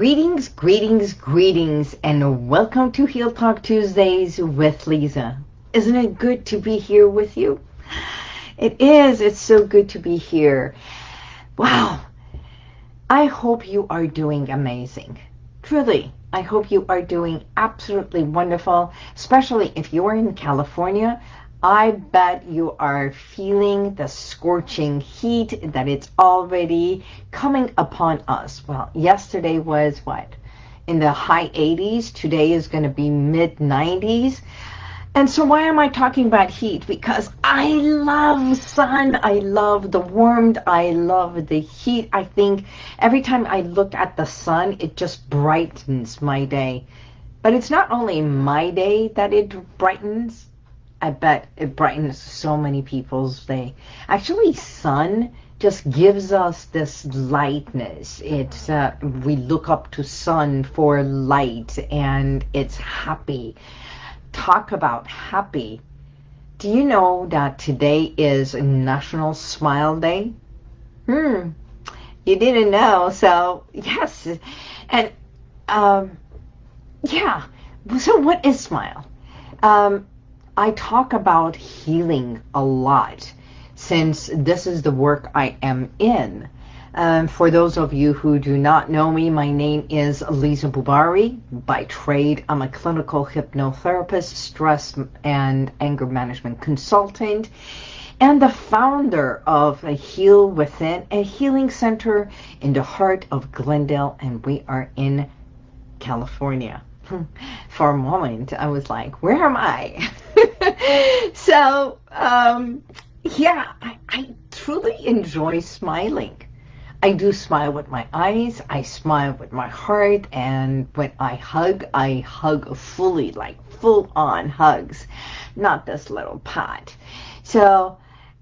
Greetings, greetings, greetings, and welcome to Heal Talk Tuesdays with Lisa. Isn't it good to be here with you? It is. It's so good to be here. Wow. I hope you are doing amazing. Truly, I hope you are doing absolutely wonderful, especially if you are in California. I bet you are feeling the scorching heat that it's already coming upon us. Well, yesterday was what? In the high 80s. Today is going to be mid 90s. And so why am I talking about heat? Because I love sun. I love the warmth. I love the heat. I think every time I look at the sun, it just brightens my day. But it's not only my day that it brightens. I bet it brightens so many people's day. Actually, sun just gives us this lightness. It's uh, we look up to sun for light, and it's happy. Talk about happy. Do you know that today is National Smile Day? Hmm, you didn't know. So yes, and um, yeah. So what is smile? Um, I talk about healing a lot since this is the work I am in. Um, for those of you who do not know me, my name is Lisa Bubari. By trade, I'm a clinical hypnotherapist, stress and anger management consultant, and the founder of a Heal Within, a healing center in the heart of Glendale, and we are in California. For a moment, I was like, where am I? so, um, yeah, I, I truly enjoy smiling. I do smile with my eyes, I smile with my heart, and when I hug, I hug fully, like full-on hugs, not this little pot. So,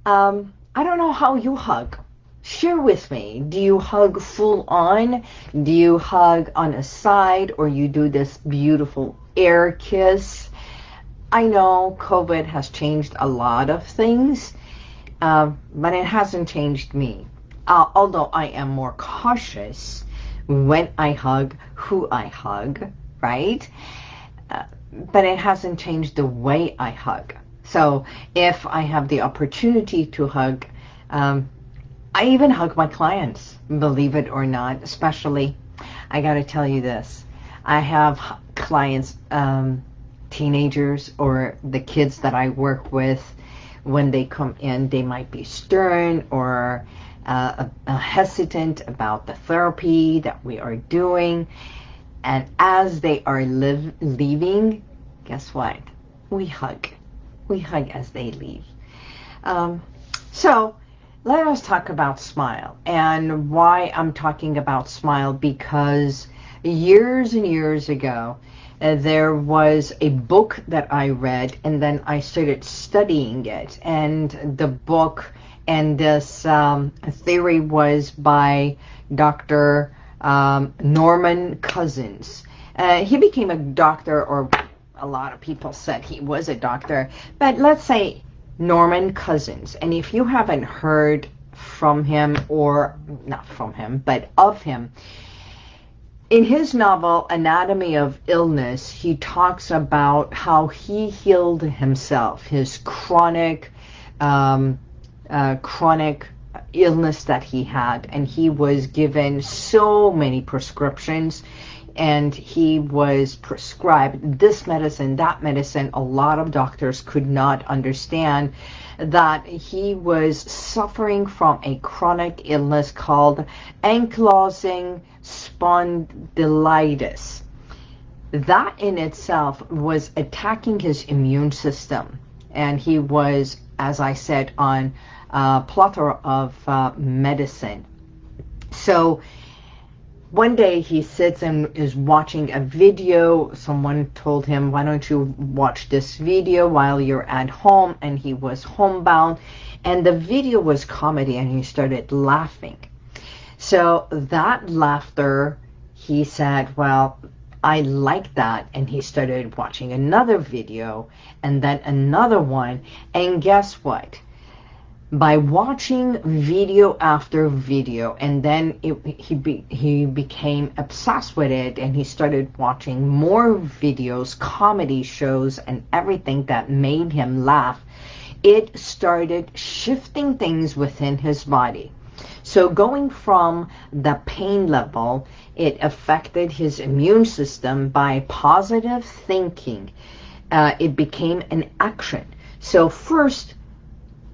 um, I don't know how you hug. Share with me. Do you hug full on? Do you hug on a side or you do this beautiful air kiss? I know COVID has changed a lot of things, uh, but it hasn't changed me. Uh, although I am more cautious when I hug, who I hug, right? Uh, but it hasn't changed the way I hug. So if I have the opportunity to hug, um, I even hug my clients, believe it or not, especially, I got to tell you this. I have clients, um, teenagers or the kids that I work with, when they come in, they might be stern or uh, hesitant about the therapy that we are doing. And as they are live, leaving, guess what? We hug. We hug as they leave. Um, so let us talk about smile and why I'm talking about smile because years and years ago uh, there was a book that I read and then I started studying it and the book and this um, theory was by Dr. Um, Norman Cousins. Uh, he became a doctor or a lot of people said he was a doctor but let's say Norman Cousins and if you haven't heard from him or not from him but of him in his novel, Anatomy of Illness, he talks about how he healed himself, his chronic, um, uh, chronic illness that he had. And he was given so many prescriptions and he was prescribed this medicine, that medicine. A lot of doctors could not understand that he was suffering from a chronic illness called ankylosing spondylitis. That in itself was attacking his immune system. And he was, as I said, on a plethora of uh, medicine. So one day he sits and is watching a video. Someone told him, why don't you watch this video while you're at home? And he was homebound. And the video was comedy and he started laughing. So that laughter, he said, well, I like that. And he started watching another video and then another one. And guess what? By watching video after video. And then it, he be, he became obsessed with it and he started watching more videos comedy shows and everything that made him laugh. It started shifting things within his body. So going from the pain level it affected his immune system by positive thinking. Uh, it became an action. So first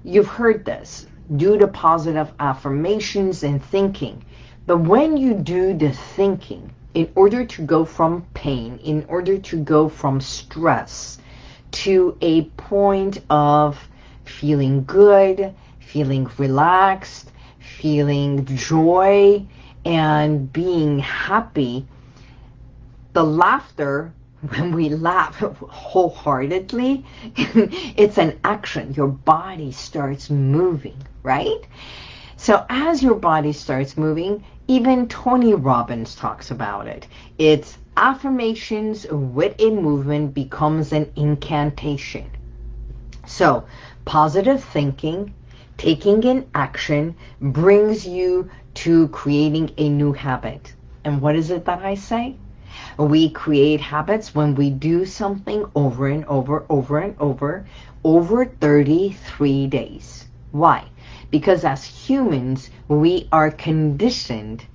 You've heard this. Do the positive affirmations and thinking. But when you do the thinking, in order to go from pain, in order to go from stress to a point of feeling good, feeling relaxed, feeling joy, and being happy, the laughter when we laugh wholeheartedly, it's an action. Your body starts moving, right? So as your body starts moving, even Tony Robbins talks about it. It's affirmations with a movement becomes an incantation. So positive thinking, taking an action brings you to creating a new habit. And what is it that I say? We create habits when we do something over and over, over and over, over 33 days. Why? Because as humans, we are conditioned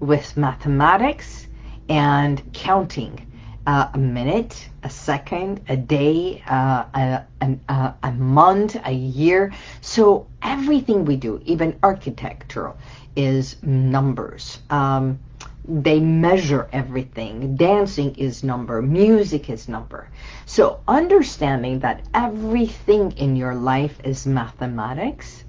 with mathematics and counting. Uh, a minute, a second, a day, uh, a, a, a month, a year. So everything we do, even architectural, is numbers. Um, they measure everything. Dancing is number, music is number. So understanding that everything in your life is mathematics,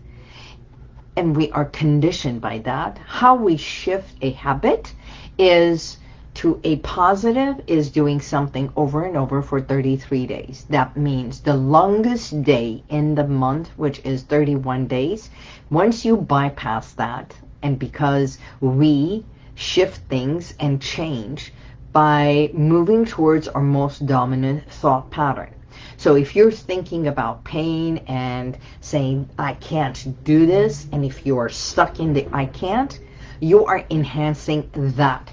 and we are conditioned by that, how we shift a habit is to a positive is doing something over and over for 33 days. That means the longest day in the month, which is 31 days, once you bypass that, and because we shift things and change by moving towards our most dominant thought pattern. So if you're thinking about pain and saying, I can't do this, and if you are stuck in the I can't, you are enhancing that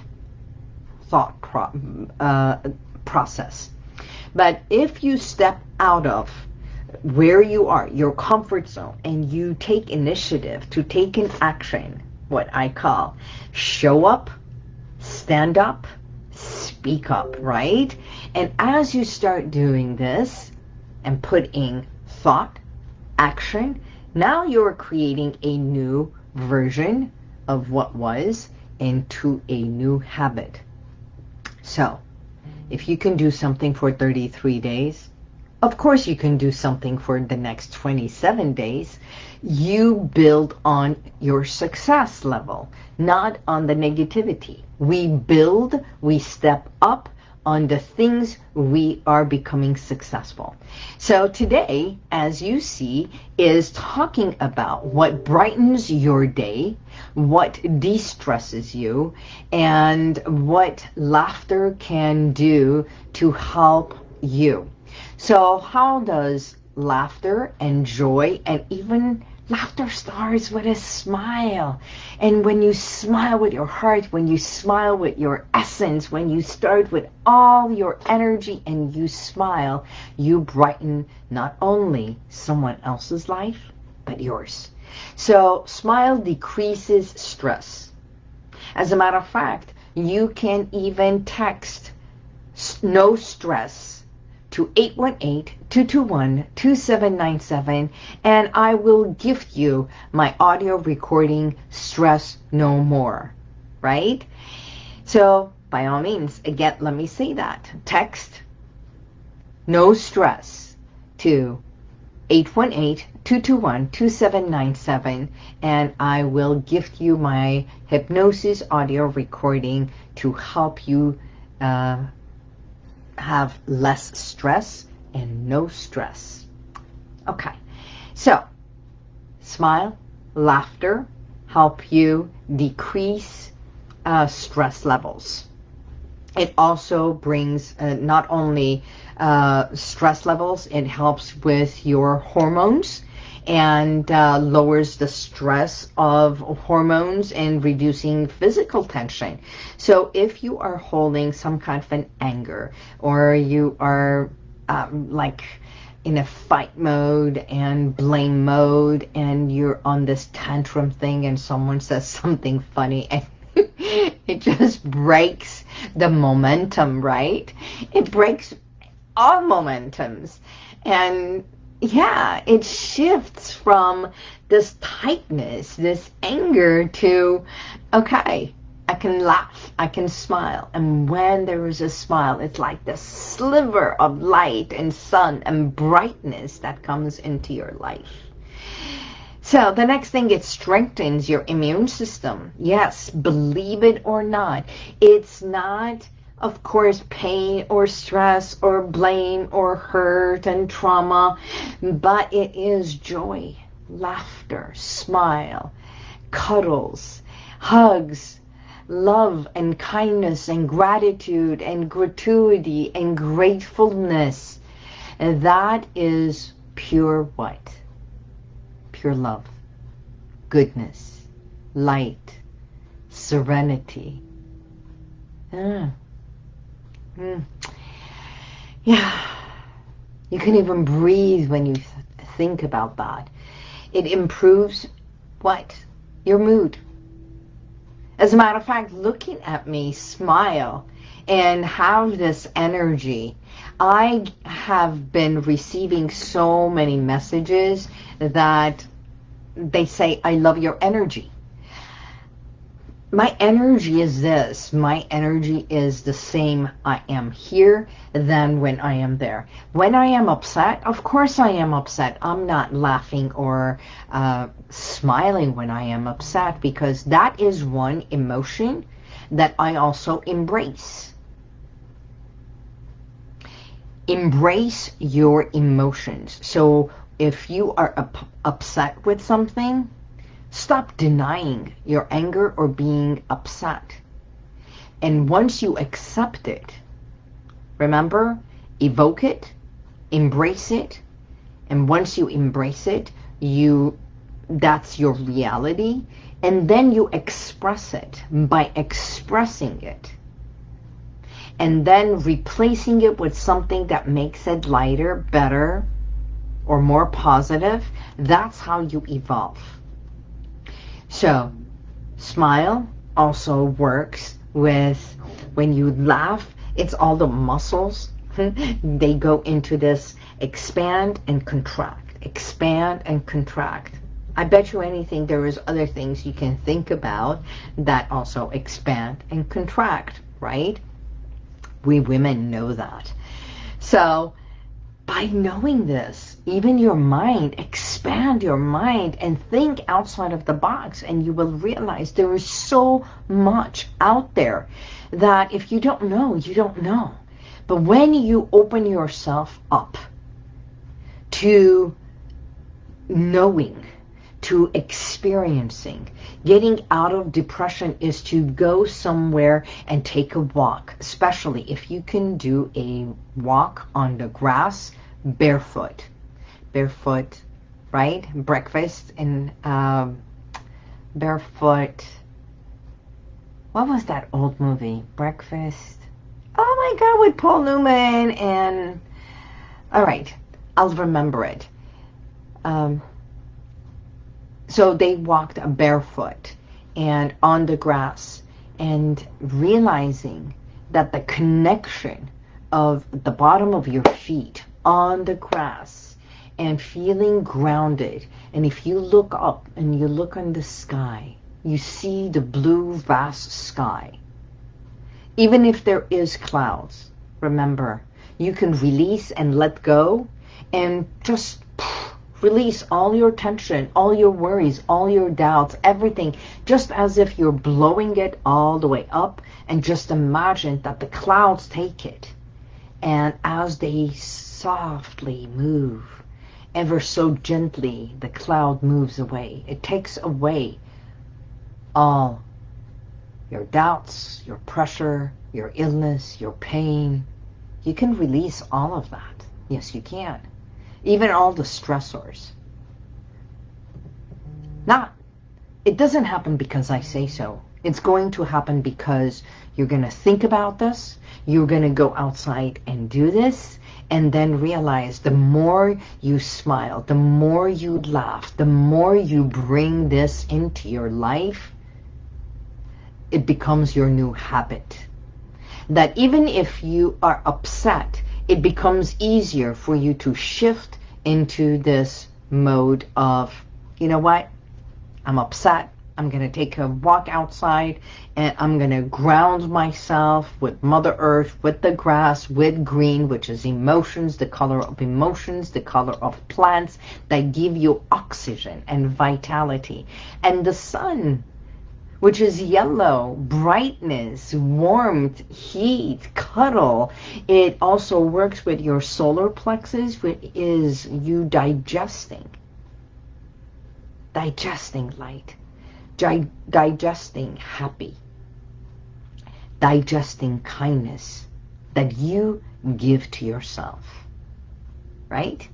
thought pro uh, process. But if you step out of where you are, your comfort zone, and you take initiative to take an action, what I call show up, stand up, speak up, right? And as you start doing this and putting thought, action, now you're creating a new version of what was into a new habit. So, if you can do something for 33 days, of course you can do something for the next 27 days. You build on your success level, not on the negativity. We build, we step up, on the things we are becoming successful. So today, as you see, is talking about what brightens your day, what de-stresses you, and what laughter can do to help you. So how does laughter and joy and even laughter starts with a smile. And when you smile with your heart, when you smile with your essence, when you start with all your energy and you smile, you brighten not only someone else's life, but yours. So smile decreases stress. As a matter of fact, you can even text no stress to 818-221-2797 and I will gift you my audio recording Stress No More, right? So by all means, again, let me say that. Text no stress to 818-221-2797 and I will gift you my hypnosis audio recording to help you uh, have less stress and no stress. Okay, so smile, laughter help you decrease uh, stress levels. It also brings uh, not only uh, stress levels, it helps with your hormones and uh, lowers the stress of hormones and reducing physical tension. So if you are holding some kind of an anger or you are um, like in a fight mode and blame mode and you're on this tantrum thing and someone says something funny and it just breaks the momentum, right? It breaks all momentums. And yeah, it shifts from this tightness, this anger to, okay, I can laugh, I can smile. And when there is a smile, it's like the sliver of light and sun and brightness that comes into your life. So the next thing, it strengthens your immune system. Yes, believe it or not. It's not, of course, pain or stress or blame or hurt and trauma, but it is joy, laughter, smile, cuddles, hugs, love and kindness and gratitude and gratuity and gratefulness. And that is pure what? Pure love, goodness, light, serenity. Mm. Mm. Yeah. You can even breathe when you th think about that. It improves what? Your mood. As a matter of fact, looking at me smile and have this energy, I have been receiving so many messages that they say, I love your energy my energy is this. My energy is the same I am here than when I am there. When I am upset, of course I am upset. I'm not laughing or uh, smiling when I am upset because that is one emotion that I also embrace. Embrace your emotions. So if you are up upset with something, Stop denying your anger or being upset. And once you accept it, remember, evoke it, embrace it, and once you embrace it, you that's your reality, and then you express it by expressing it. And then replacing it with something that makes it lighter, better, or more positive, that's how you evolve. So, smile also works with when you laugh, it's all the muscles. they go into this expand and contract, expand and contract. I bet you anything there is other things you can think about that also expand and contract, right? We women know that. So by knowing this, even your mind, expand your mind and think outside of the box and you will realize there is so much out there that if you don't know, you don't know. But when you open yourself up to knowing, to experiencing, getting out of depression is to go somewhere and take a walk, especially if you can do a walk on the grass barefoot. Barefoot, right? Breakfast in um, barefoot. What was that old movie? Breakfast. Oh my God, with Paul Newman and... All right, I'll remember it. Um, so they walked barefoot and on the grass and realizing that the connection of the bottom of your feet on the grass and feeling grounded. And if you look up and you look on the sky, you see the blue vast sky. Even if there is clouds, remember, you can release and let go and just release all your tension, all your worries, all your doubts, everything, just as if you're blowing it all the way up and just imagine that the clouds take it. And as they softly move, ever so gently, the cloud moves away. It takes away all your doubts, your pressure, your illness, your pain. You can release all of that. Yes, you can. Even all the stressors. Not, it doesn't happen because I say so. It's going to happen because you're going to think about this. You're going to go outside and do this and then realize the more you smile, the more you laugh, the more you bring this into your life, it becomes your new habit. That even if you are upset, it becomes easier for you to shift into this mode of, you know what, I'm upset, I'm going to take a walk outside and I'm going to ground myself with Mother Earth, with the grass, with green, which is emotions, the color of emotions, the color of plants that give you oxygen and vitality. And the sun, which is yellow, brightness, warmth, heat, cuddle. It also works with your solar plexus, which is you digesting. Digesting light digesting happy, digesting kindness that you give to yourself, right?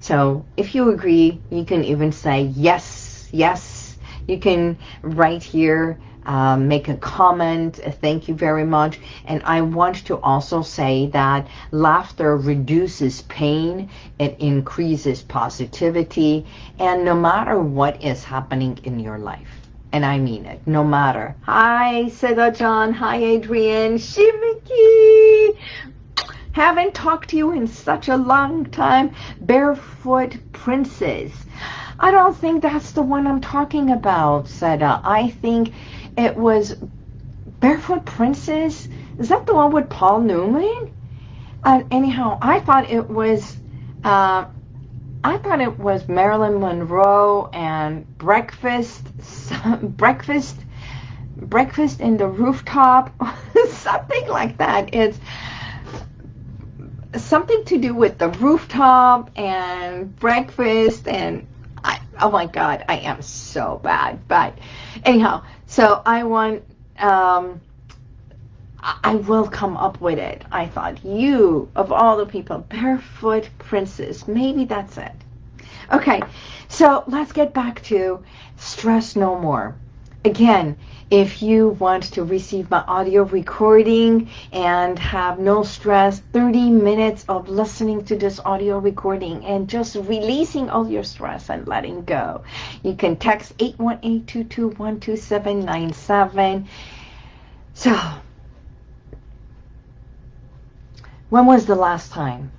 So if you agree, you can even say yes, yes. You can write here um, make a comment. Thank you very much. And I want to also say that laughter reduces pain. It increases positivity. And no matter what is happening in your life, and I mean it, no matter. Hi, Sega John. Hi, Adrian. Shimiki. Haven't talked to you in such a long time. Barefoot Princess. I don't think that's the one I'm talking about, Seda. I think it was Barefoot Princess. Is that the one with Paul Newman? Uh, anyhow, I thought it was, uh, I thought it was Marilyn Monroe and Breakfast, Breakfast, Breakfast in the Rooftop, something like that. It's something to do with the rooftop and breakfast and I, oh my God, I am so bad. But anyhow, so I want, um, I will come up with it. I thought, you, of all the people, Barefoot Princess, maybe that's it. Okay, so let's get back to stress no more. Again, if you want to receive my audio recording and have no stress, 30 minutes of listening to this audio recording and just releasing all your stress and letting go, you can text 818-221-2797. So, when was the last time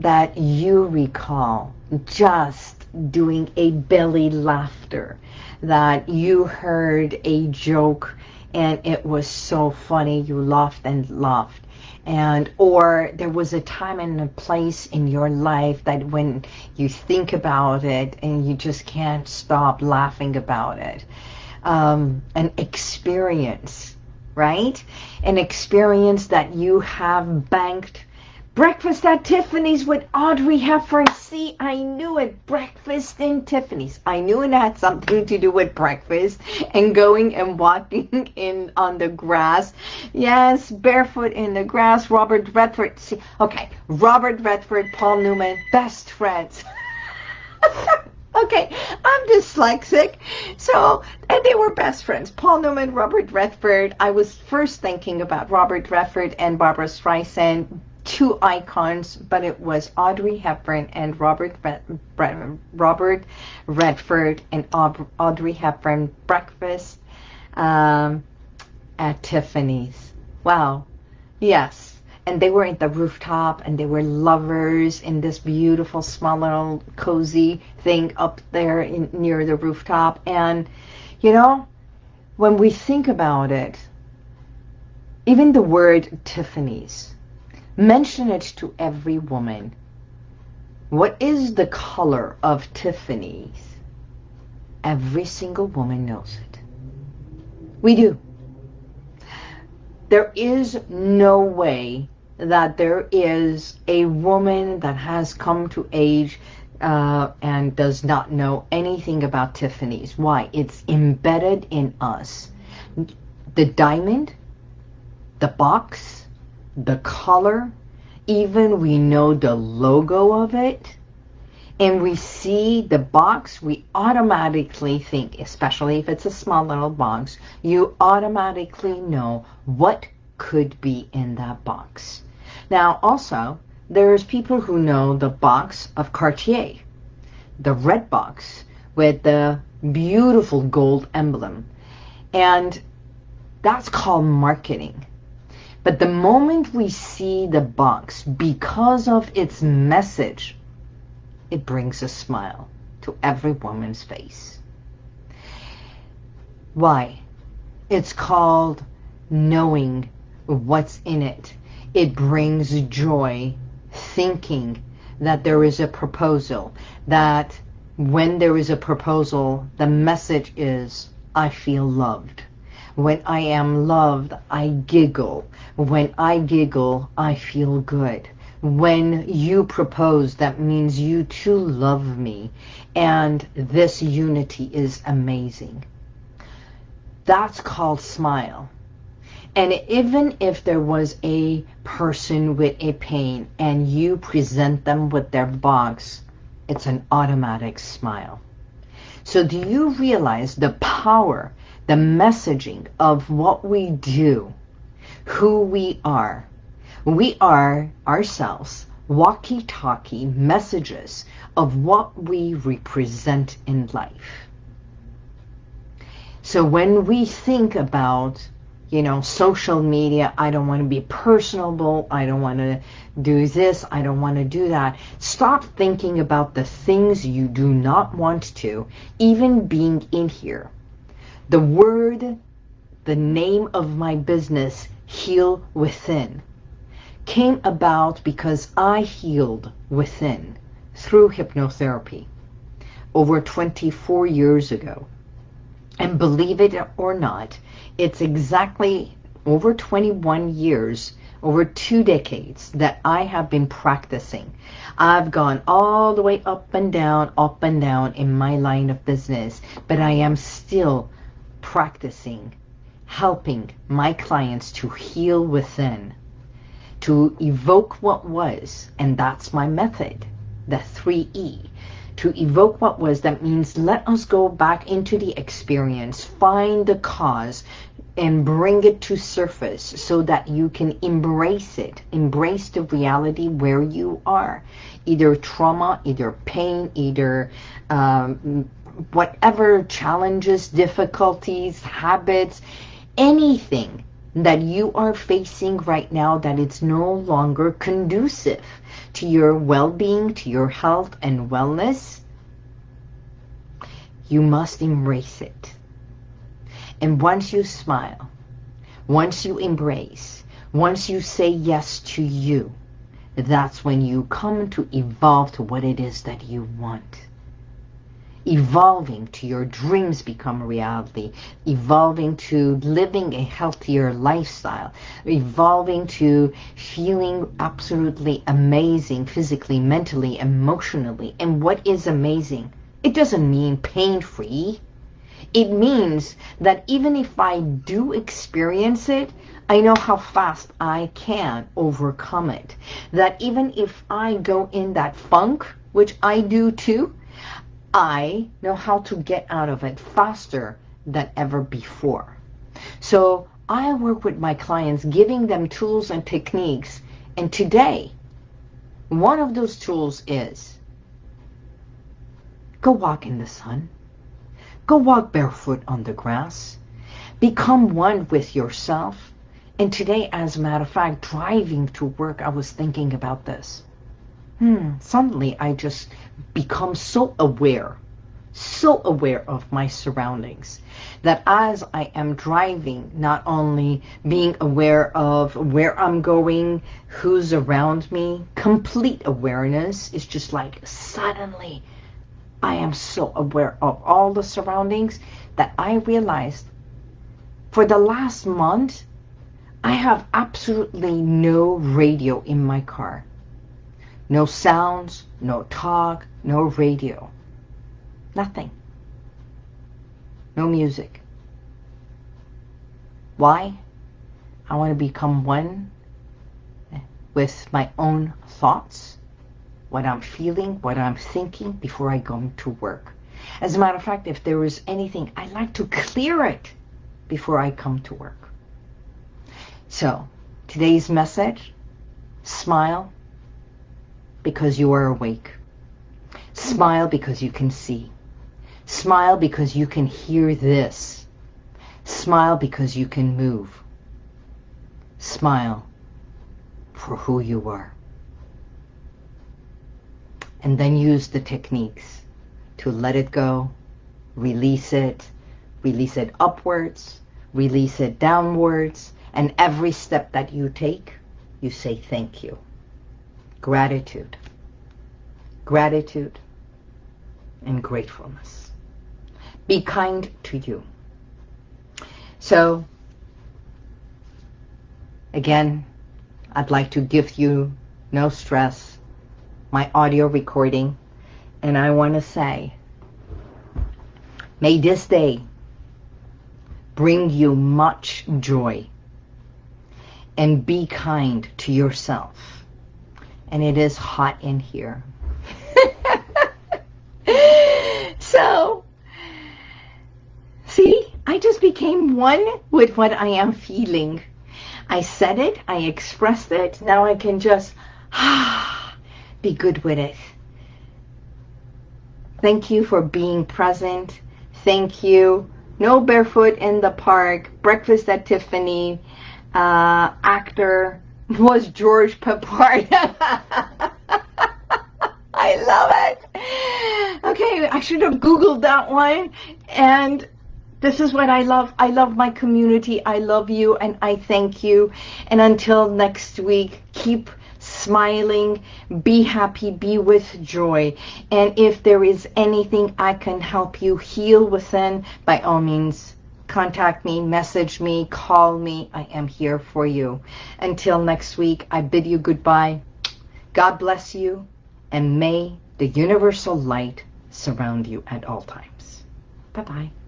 that you recall just doing a belly laughter that you heard a joke and it was so funny you laughed and laughed. And or there was a time and a place in your life that when you think about it and you just can't stop laughing about it. Um, an experience right? An experience that you have banked Breakfast at Tiffany's with Audrey Hepburn. See, I knew it. Breakfast in Tiffany's. I knew it had something to do with breakfast and going and walking in on the grass. Yes, barefoot in the grass. Robert Redford. See, okay, Robert Redford, Paul Newman, best friends. okay, I'm dyslexic. So, and they were best friends. Paul Newman, Robert Redford. I was first thinking about Robert Redford and Barbra Streisand two icons, but it was Audrey Hepburn and Robert Robert Redford and Audrey Hepburn breakfast um, at Tiffany's. Wow, yes. And they were at the rooftop and they were lovers in this beautiful small little cozy thing up there in, near the rooftop. And, you know, when we think about it, even the word Tiffany's, Mention it to every woman. What is the color of Tiffany's? Every single woman knows it. We do. There is no way that there is a woman that has come to age uh, and does not know anything about Tiffany's. Why? It's embedded in us. The diamond, the box, the color, even we know the logo of it, and we see the box, we automatically think, especially if it's a small little box, you automatically know what could be in that box. Now, also, there's people who know the box of Cartier, the red box with the beautiful gold emblem. And that's called marketing. But the moment we see the box, because of its message, it brings a smile to every woman's face. Why? It's called knowing what's in it. It brings joy thinking that there is a proposal, that when there is a proposal, the message is, I feel loved. When I am loved, I giggle. When I giggle, I feel good. When you propose, that means you too love me. And this unity is amazing. That's called smile. And even if there was a person with a pain and you present them with their box, it's an automatic smile. So do you realize the power the messaging of what we do, who we are. We are ourselves walkie-talkie messages of what we represent in life. So when we think about, you know, social media, I don't want to be personable, I don't want to do this, I don't want to do that. Stop thinking about the things you do not want to, even being in here. The word, the name of my business, Heal Within, came about because I healed within through hypnotherapy over 24 years ago. And believe it or not, it's exactly over 21 years, over two decades that I have been practicing. I've gone all the way up and down, up and down in my line of business, but I am still practicing, helping my clients to heal within, to evoke what was, and that's my method, the 3E. To evoke what was, that means let us go back into the experience, find the cause, and bring it to surface so that you can embrace it, embrace the reality where you are. Either trauma, either pain, either um, whatever challenges, difficulties, habits, anything that you are facing right now that it's no longer conducive to your well-being, to your health and wellness, you must embrace it. And once you smile, once you embrace, once you say yes to you, that's when you come to evolve to what it is that you want evolving to your dreams become reality, evolving to living a healthier lifestyle, evolving to feeling absolutely amazing physically, mentally, emotionally. And what is amazing? It doesn't mean pain-free. It means that even if I do experience it, I know how fast I can overcome it. That even if I go in that funk, which I do too, I know how to get out of it faster than ever before. So I work with my clients, giving them tools and techniques. And today, one of those tools is go walk in the sun. Go walk barefoot on the grass. Become one with yourself. And today, as a matter of fact, driving to work, I was thinking about this hmm, suddenly I just become so aware, so aware of my surroundings that as I am driving, not only being aware of where I'm going, who's around me, complete awareness is just like suddenly I am so aware of all the surroundings that I realized for the last month, I have absolutely no radio in my car. No sounds, no talk, no radio. Nothing. No music. Why? I want to become one with my own thoughts, what I'm feeling, what I'm thinking before I go to work. As a matter of fact, if there is anything, I like to clear it before I come to work. So, today's message, smile because you are awake. Smile because you can see. Smile because you can hear this. Smile because you can move. Smile for who you are. And then use the techniques to let it go, release it, release it upwards, release it downwards, and every step that you take, you say thank you. Gratitude. Gratitude and gratefulness. Be kind to you. So, again, I'd like to give you no stress, my audio recording, and I want to say, may this day bring you much joy and be kind to yourself. And it is hot in here. so, see, I just became one with what I am feeling. I said it, I expressed it, now I can just be good with it. Thank you for being present. Thank you. No barefoot in the park. Breakfast at Tiffany. Uh, actor was George Peppard. I love it. Okay, I should have Googled that one. And this is what I love. I love my community. I love you and I thank you. And until next week, keep smiling, be happy, be with joy. And if there is anything I can help you heal within, by all means, contact me, message me, call me. I am here for you. Until next week, I bid you goodbye. God bless you, and may the universal light surround you at all times. Bye-bye.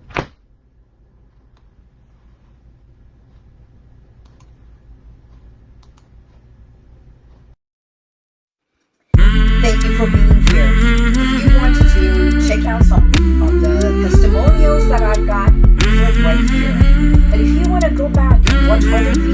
To